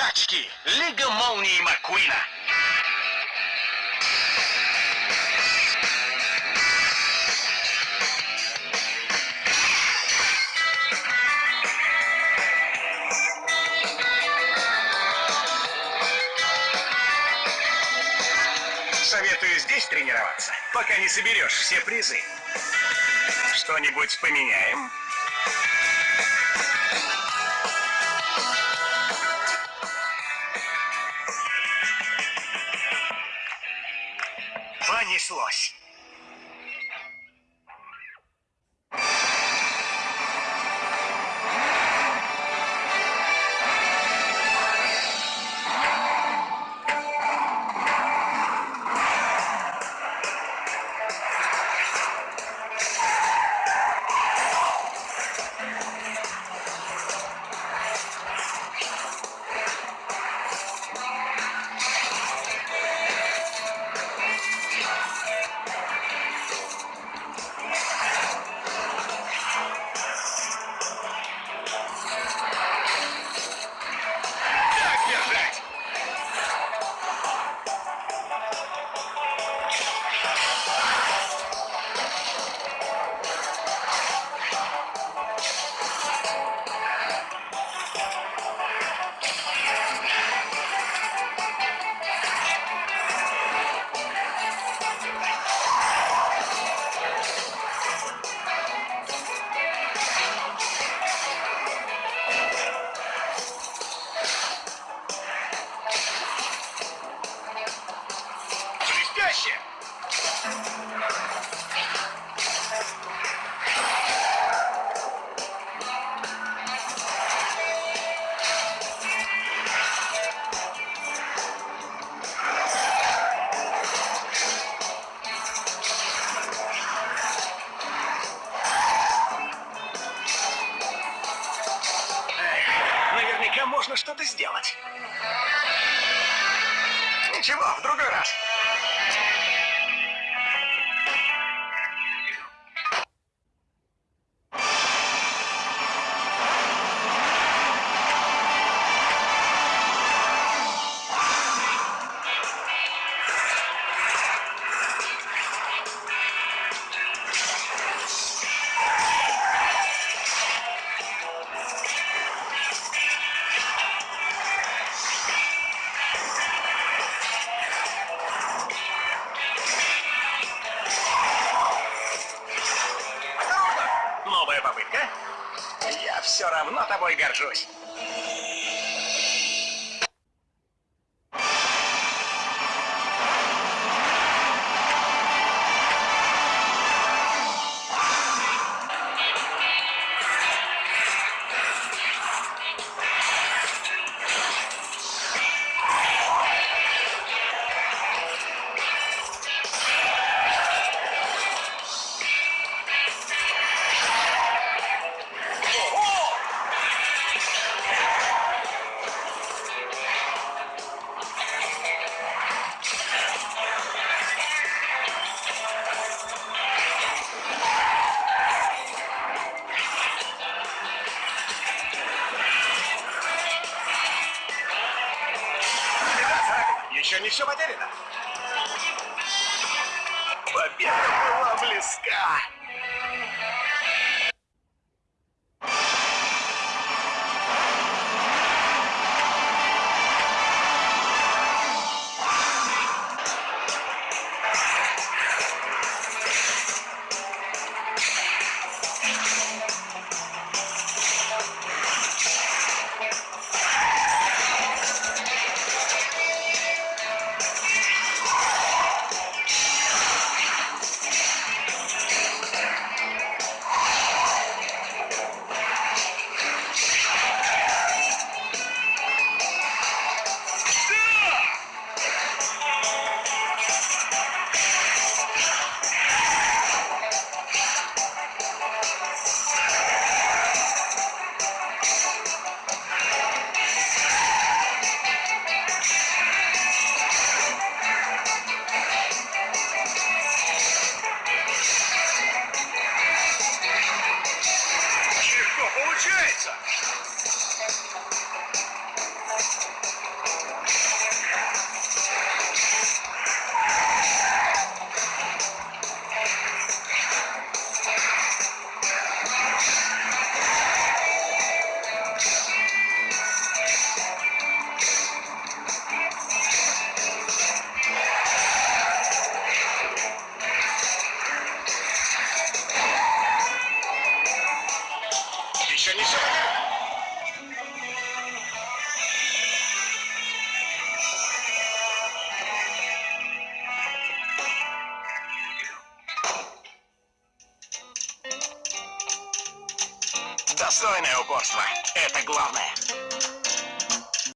Скачки. Лига молнии Маккуина. Советую здесь тренироваться, пока не соберешь все призы. Что-нибудь поменяем? Понеслось. Наверняка можно что-то сделать. Ничего, в другой раз. Новая попытка. Я все равно тобой горжусь. Еще не все потеряно. Победа была близка. Достойное упорство. Это главное.